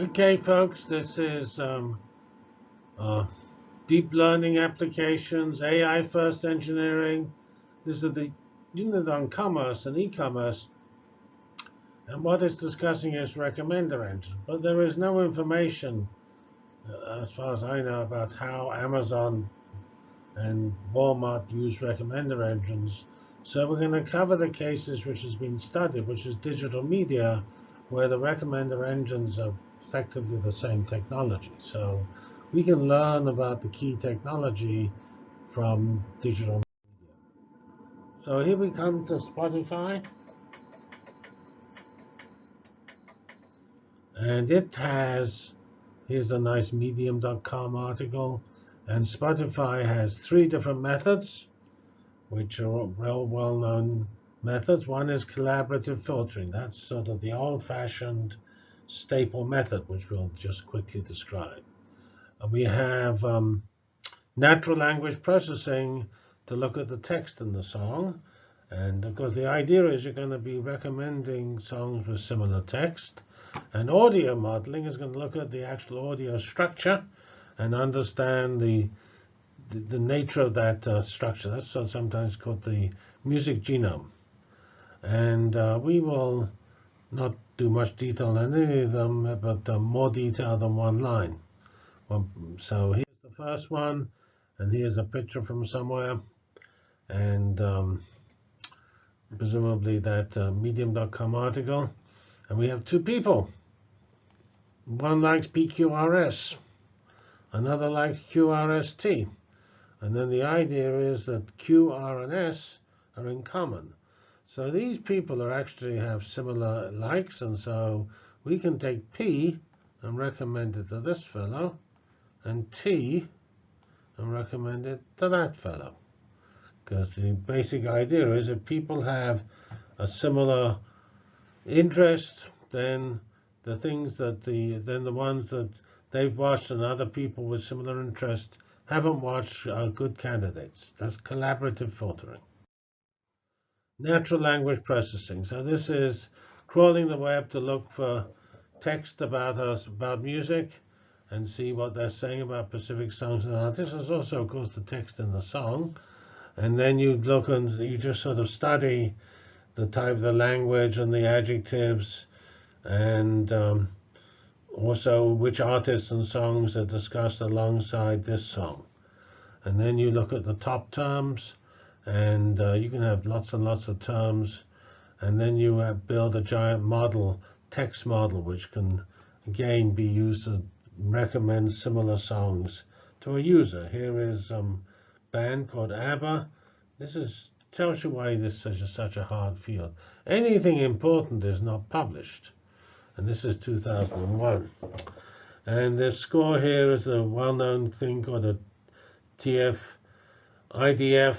Okay, folks, this is um, uh, deep learning applications, AI first engineering. This is the unit on commerce and e-commerce. And what it's discussing is recommender engine. But there is no information, uh, as far as I know, about how Amazon and Walmart use recommender engines. So we're going to cover the cases which has been studied, which is digital media, where the recommender engines are effectively the same technology. So we can learn about the key technology from digital media. So here we come to Spotify. And it has, here's a nice medium.com article. And Spotify has three different methods, which are well, well-known methods. One is collaborative filtering. That's sort of the old-fashioned staple method, which we'll just quickly describe. Uh, we have um, natural language processing to look at the text in the song. And of course, the idea is you're going to be recommending songs with similar text. And audio modeling is going to look at the actual audio structure and understand the the, the nature of that uh, structure. That's sometimes called the music genome. And uh, we will not do much detail on any of them, but uh, more detail than one line. Well, so here's the first one, and here's a picture from somewhere, and um, presumably that uh, medium.com article. And we have two people. One likes PQRS, another likes QRST. And then the idea is that Q, R, and S are in common. So these people are actually have similar likes, and so we can take P and recommend it to this fellow, and T and recommend it to that fellow. Because the basic idea is if people have a similar interest, then the things that the then the ones that they've watched and other people with similar interest haven't watched are good candidates. That's collaborative filtering natural language processing. So this is crawling the web to look for text about us, about music, and see what they're saying about specific songs and artists. There's also, of course, the text in the song. And then you look and you just sort of study the type of the language and the adjectives and um, also which artists and songs are discussed alongside this song. And then you look at the top terms and uh, you can have lots and lots of terms. And then you uh, build a giant model text model which can again be used to recommend similar songs to a user. Here is a um, band called ABBA. This is tells you why this is such a, such a hard field. Anything important is not published. And this is 2001 and the score here is a well-known thing called a TF IDF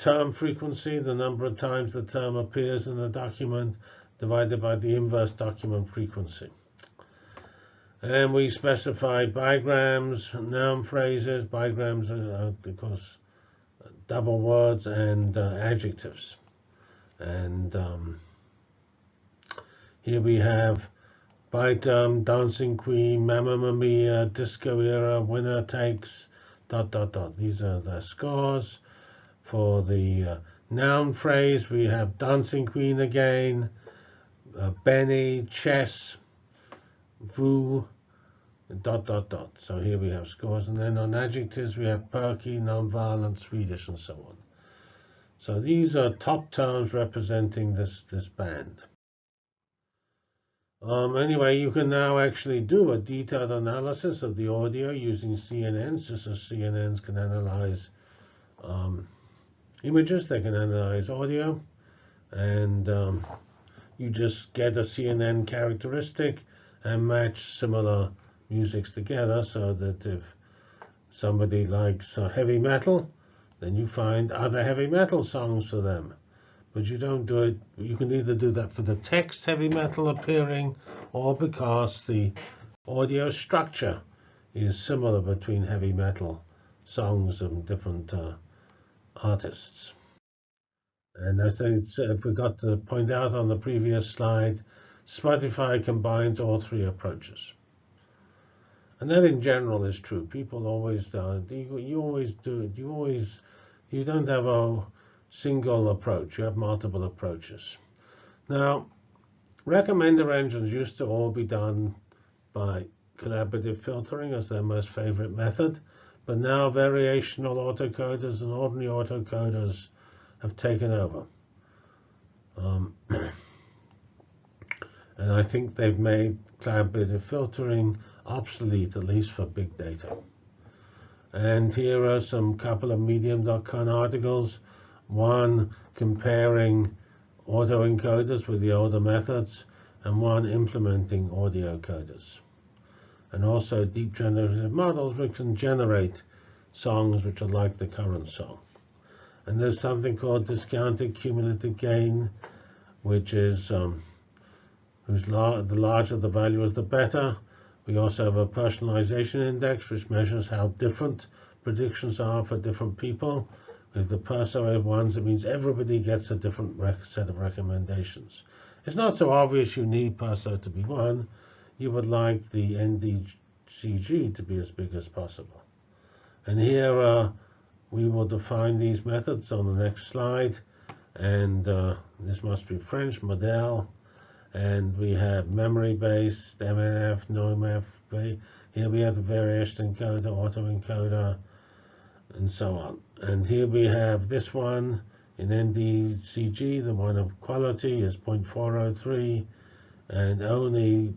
term frequency, the number of times the term appears in a document, divided by the inverse document frequency. And we specify bigrams, noun phrases, bigrams are, of course, double words and uh, adjectives. And um, here we have by term, dancing queen, mamma mia, disco era, winner takes, dot, dot, dot. These are the scores. For the uh, noun phrase, we have dancing queen again, uh, Benny, chess, vu, dot, dot, dot. So here we have scores. And then on adjectives, we have perky, nonviolent, Swedish, and so on. So these are top terms representing this, this band. Um, anyway, you can now actually do a detailed analysis of the audio using CNNs, just as CNNs can analyze um, images. They can analyze audio. And um, you just get a CNN characteristic and match similar musics together so that if somebody likes uh, heavy metal, then you find other heavy metal songs for them. But you don't do it, you can either do that for the text heavy metal appearing or because the audio structure is similar between heavy metal songs and different uh, artists. And as I forgot to point out on the previous slide, Spotify combines all three approaches. And that in general is true. People always uh, you, you always do it. You always you don't have a single approach. You have multiple approaches. Now, recommender engines used to all be done by collaborative filtering as their most favorite method. But now variational autoencoders and ordinary autoencoders have taken over. Um, and I think they've made collaborative filtering obsolete, at least for big data. And here are some couple of medium.com articles. One comparing autoencoders with the older methods, and one implementing audio coders and also deep generative models which can generate songs which are like the current song. And there's something called discounted cumulative gain, which is um, whose la the larger the value is, the better. We also have a personalization index, which measures how different predictions are for different people. With the persuasive ones, it means everybody gets a different set of recommendations. It's not so obvious you need Perso to be one, you would like the NDCG to be as big as possible. And here uh, we will define these methods on the next slide. And uh, this must be French model. And we have memory-based, MNF, NOMF. Here we have the variation encoder, autoencoder, and so on. And here we have this one in NDCG. The one of quality is 0.403, and only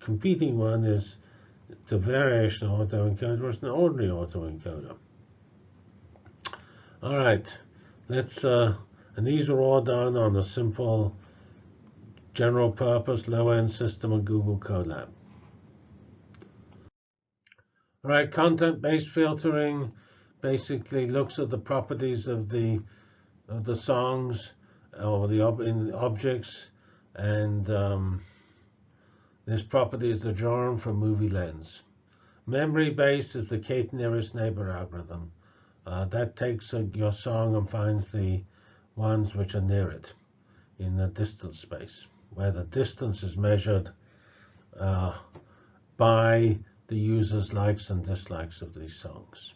competing one is the variation autoencoder versus an ordinary autoencoder. All right, let's, uh, and these are all done on a simple general purpose low-end system of Google Colab. All right, content-based filtering basically looks at the properties of the of the songs or the ob in objects and um, this property is the genre from MovieLens. Memory-based is the K nearest neighbor algorithm. Uh, that takes uh, your song and finds the ones which are near it in the distance space, where the distance is measured uh, by the user's likes and dislikes of these songs.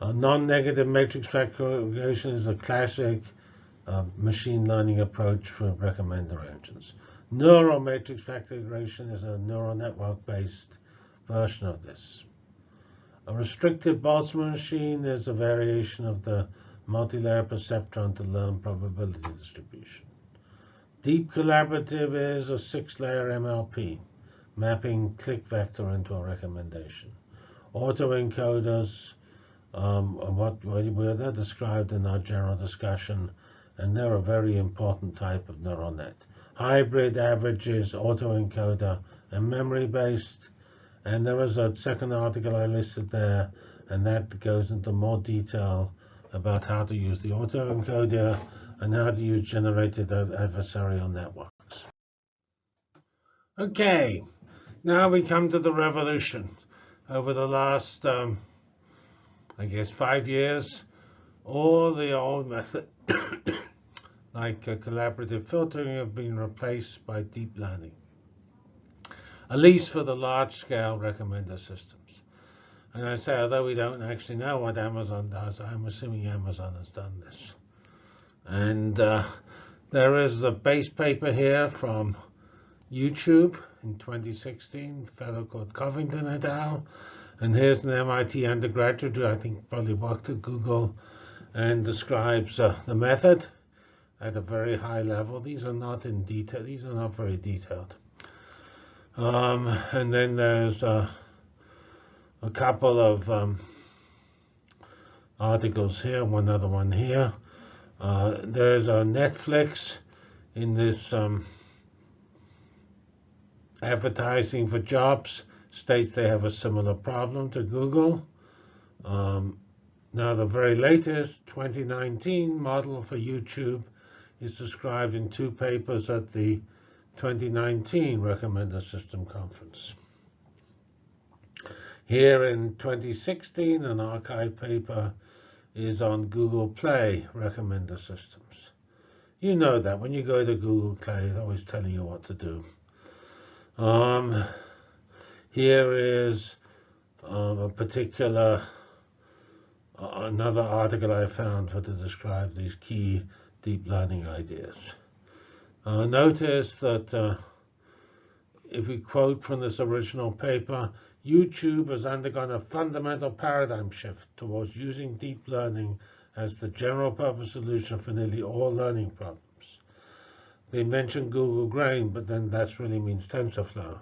A non-negative matrix factorization is a classic uh, machine learning approach for recommender engines. Neural matrix factorization is a neural network-based version of this. A restricted Boltzmann machine is a variation of the multi-layer perceptron to learn probability distribution. Deep collaborative is a six-layer MLP, mapping click vector into a recommendation. Autoencoders, um, what were they described in our general discussion, and they're a very important type of neural net hybrid averages, autoencoder, and memory-based. And there was a second article I listed there, and that goes into more detail about how to use the autoencoder and how to use generated adversarial networks. Okay, now we come to the revolution. Over the last, um, I guess, five years, all the old method like uh, collaborative filtering have been replaced by deep learning, at least for the large-scale recommender systems. And I say, although we don't actually know what Amazon does, I'm assuming Amazon has done this. And uh, there is the base paper here from YouTube in 2016, a fellow called Covington et al. And here's an MIT undergraduate who I think probably worked at Google and describes uh, the method at a very high level. These are not in detail. These are not very detailed. Um, and then there's a couple of um, articles here, one other one here. Uh, there's a Netflix in this um, advertising for jobs states they have a similar problem to Google. Um, now the very latest 2019 model for YouTube is described in two papers at the 2019 Recommender System Conference. Here in 2016, an arXiv paper is on Google Play recommender systems. You know that when you go to Google Play, it's always telling you what to do. Um, here is um, a particular uh, another article I found for to describe these key deep learning ideas. Uh, notice that uh, if we quote from this original paper, YouTube has undergone a fundamental paradigm shift towards using deep learning as the general purpose solution for nearly all learning problems. They mentioned Google Brain, but then that really means TensorFlow.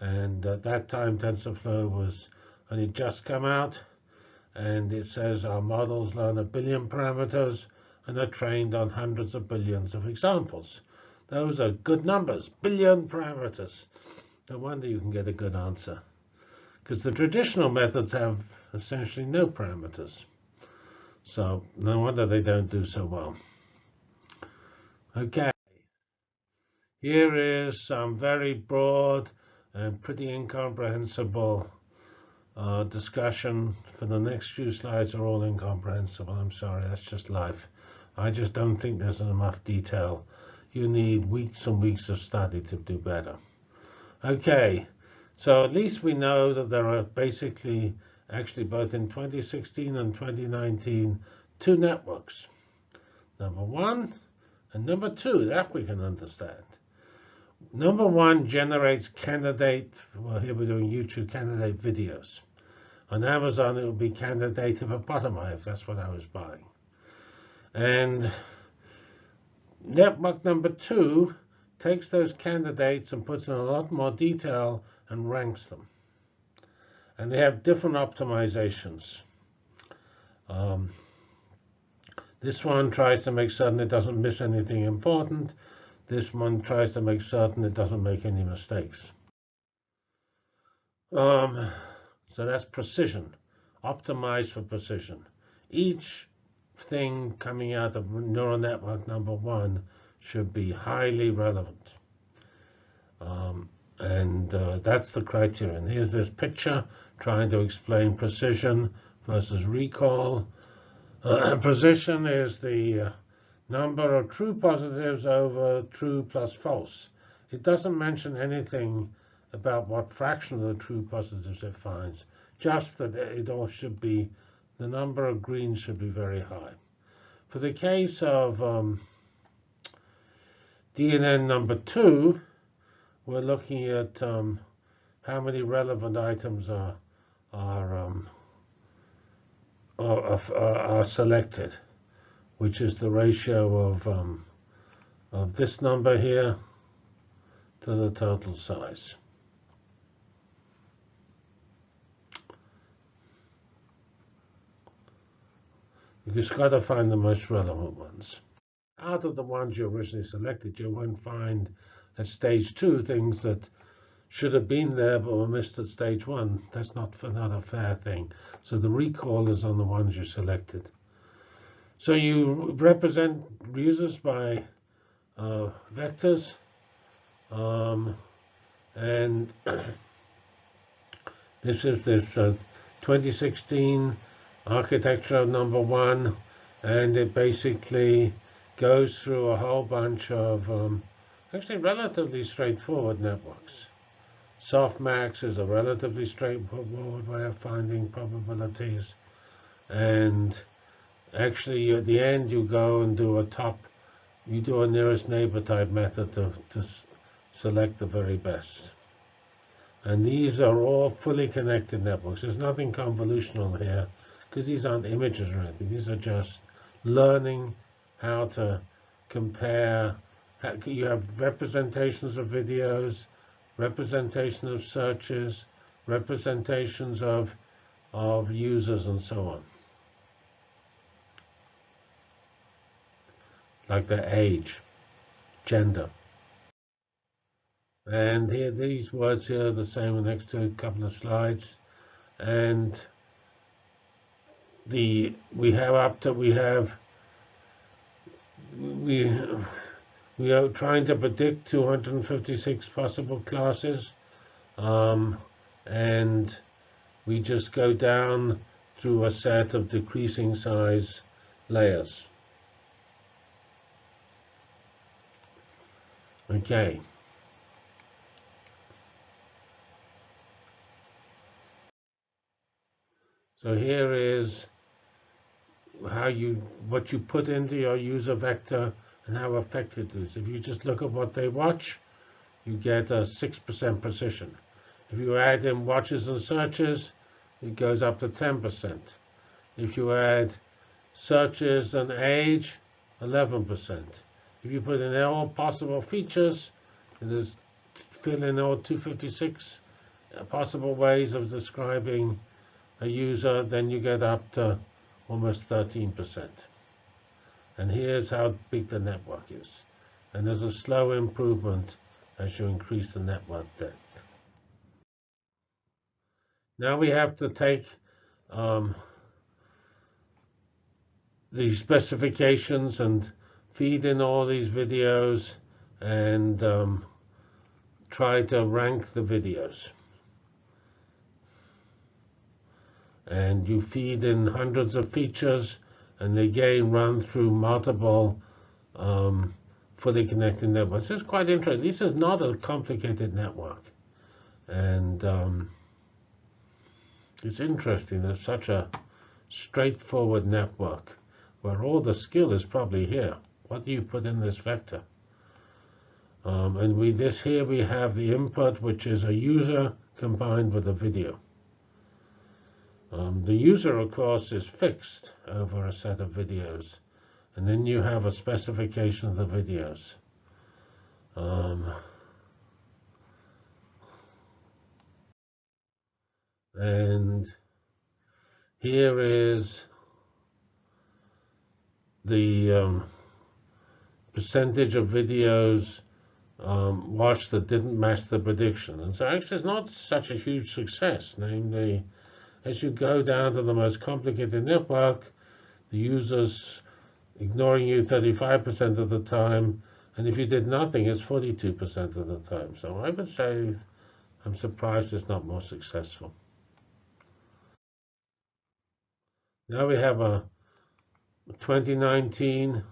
And at that time, TensorFlow was only just come out. And it says our models learn a billion parameters and are trained on hundreds of billions of examples. Those are good numbers, billion parameters. No wonder you can get a good answer. Because the traditional methods have essentially no parameters. So no wonder they don't do so well. Okay. Here is some very broad and pretty incomprehensible uh, discussion for the next few slides are all incomprehensible. I'm sorry, that's just life. I just don't think there's enough detail you need weeks and weeks of study to do better. Okay, so at least we know that there are basically, actually both in 2016 and 2019, two networks. Number one and number two, that we can understand. Number one generates candidate, well here we're doing YouTube candidate videos. On Amazon it would be candidate hippopotami if that's what I was buying. And Network number two takes those candidates and puts in a lot more detail and ranks them. And they have different optimizations. Um, this one tries to make certain it doesn't miss anything important. This one tries to make certain it doesn't make any mistakes. Um, so that's precision, optimized for precision. Each thing coming out of neural network number one should be highly relevant. Um, and uh, that's the criterion. Here's this picture trying to explain precision versus recall. Uh, precision is the uh, number of true positives over true plus false. It doesn't mention anything about what fraction of the true positives it finds, just that it all should be the number of greens should be very high. For the case of um, DNN number two, we're looking at um, how many relevant items are are, um, are, are, selected, which is the ratio of um, of this number here to the total size. You just got to find the most relevant ones. Out of the ones you originally selected, you won't find at stage two things that should have been there but were missed at stage one. That's not, not a fair thing. So the recall is on the ones you selected. So you represent users by uh, vectors. Um, and this is this uh, 2016 architecture number one, and it basically goes through a whole bunch of um, actually relatively straightforward networks. Softmax is a relatively straightforward way of finding probabilities. And actually, at the end, you go and do a top, you do a nearest neighbor type method to, to select the very best. And these are all fully connected networks. There's nothing convolutional here because these aren't images or anything. These are just learning how to compare. You have representations of videos, representation of searches, representations of, of users, and so on. Like their age, gender. And here, these words here are the same next to a couple of slides. And the we have up to we have we we are trying to predict 256 possible classes um, and we just go down through a set of decreasing size layers. Okay. So here is how you what you put into your user vector and how effective it is. If you just look at what they watch, you get a 6% precision. If you add in watches and searches, it goes up to 10%. If you add searches and age, 11%. If you put in all possible features, it is fill in all 256 uh, possible ways of describing a user, then you get up to almost 13%. And here's how big the network is. And there's a slow improvement as you increase the network depth. Now we have to take um, these specifications and feed in all these videos and um, try to rank the videos. And you feed in hundreds of features and they again run through multiple um, fully connected networks. This is quite interesting. This is not a complicated network. And um, it's interesting. There's such a straightforward network where all the skill is probably here. What do you put in this vector? Um, and we this here we have the input, which is a user combined with a video. Um, the user, of course, is fixed over a set of videos. And then you have a specification of the videos. Um, and here is the um, percentage of videos um, watched that didn't match the prediction. And so actually it's not such a huge success. Namely, as you go down to the most complicated network, the user's ignoring you 35% of the time, and if you did nothing, it's 42% of the time. So I would say I'm surprised it's not more successful. Now we have a 2019,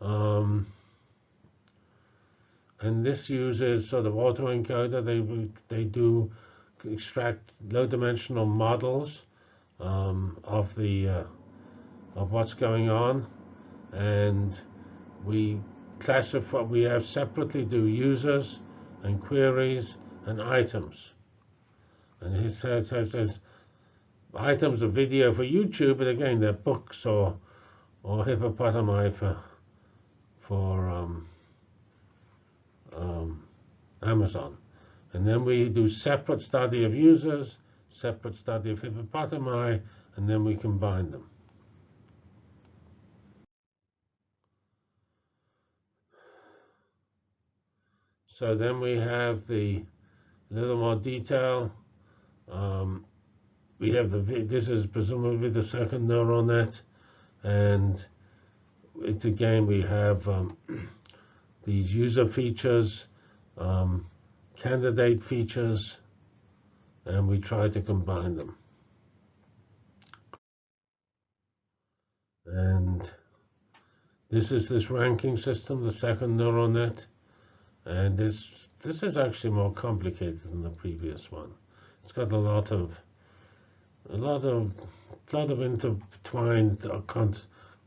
um, and this uses sort of autoencoder. They they do extract low-dimensional models um, of the uh, of what's going on, and we classify. We have separately do users and queries and items. And he says, says, says items of video for YouTube, but again, they're books or or hippopotami for for um, um, Amazon. And then we do separate study of users, separate study of hippopotami, and then we combine them. So then we have the little more detail. Um, we have the, this is presumably the second neural net. And it's again, we have um, these user features, um, candidate features, and we try to combine them. And this is this ranking system, the second neural net. And this this is actually more complicated than the previous one. It's got a lot of a lot of a lot of intertwined uh,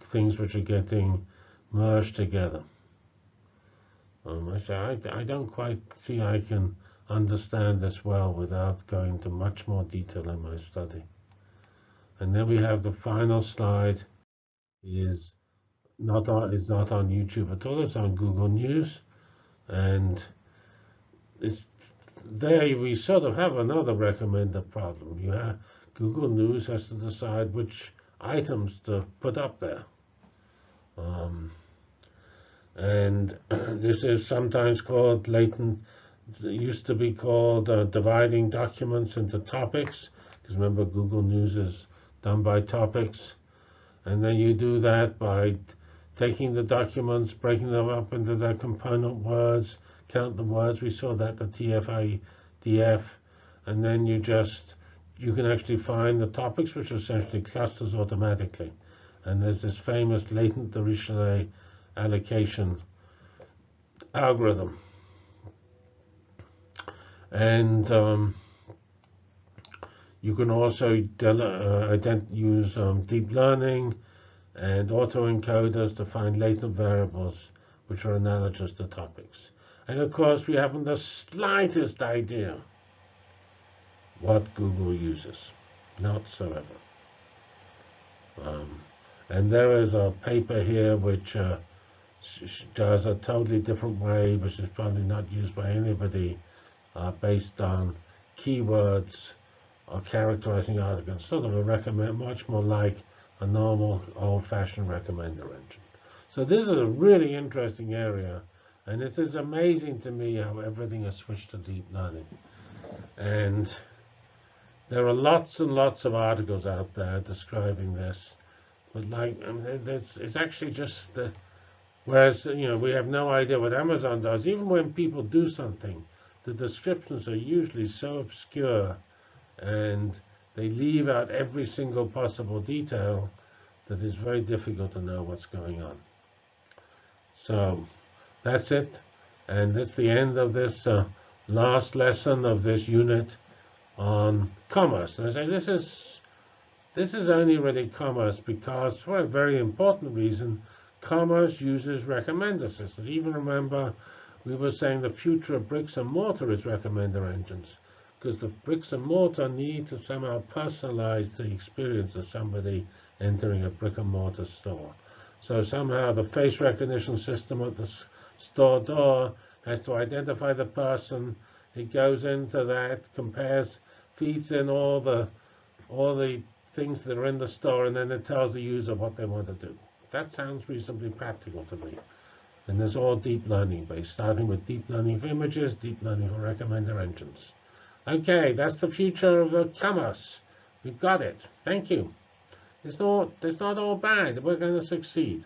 things which are getting merged together. Um, I say I, I don't quite see I can understand this well without going into much more detail in my study. And then we have the final slide is not on, is not on YouTube at all. It's on Google News, and it's there we sort of have another recommender problem. You have Google News has to decide which items to put up there. Um, and this is sometimes called latent, used to be called uh, dividing documents into topics, because remember Google News is done by topics. And then you do that by taking the documents, breaking them up into their component words, count the words. We saw that the TF-IDF, and then you just you can actually find the topics, which are essentially clusters automatically. And there's this famous latent Dirichlet allocation algorithm. And um, You can also uh, use um, deep learning and autoencoders to find latent variables which are analogous to topics. And of course, we haven't the slightest idea what Google uses, not so ever. Um, and there is a paper here which uh, does a totally different way, which is probably not used by anybody, uh, based on keywords or characterizing articles, sort of a recommend, much more like a normal old-fashioned recommender engine. So this is a really interesting area, and it is amazing to me how everything has switched to deep learning. And there are lots and lots of articles out there describing this, but like I mean, it's, it's actually just the Whereas, you know, we have no idea what Amazon does. Even when people do something, the descriptions are usually so obscure and they leave out every single possible detail that it's very difficult to know what's going on. So that's it. And that's the end of this uh, last lesson of this unit on commerce. And I say this is this is only really commerce because for a very important reason, commerce uses recommender systems. Even remember, we were saying the future of bricks and mortar is recommender engines, because the bricks and mortar need to somehow personalize the experience of somebody entering a brick and mortar store. So somehow the face recognition system at the store door has to identify the person. It goes into that, compares, feeds in all the all the things that are in the store, and then it tells the user what they want to do. That sounds reasonably practical to me. And there's all deep learning based, starting with deep learning for images, deep learning for recommender engines. Okay, that's the future of the commerce. We've got it. Thank you. It's not, it's not all bad. We're going to succeed.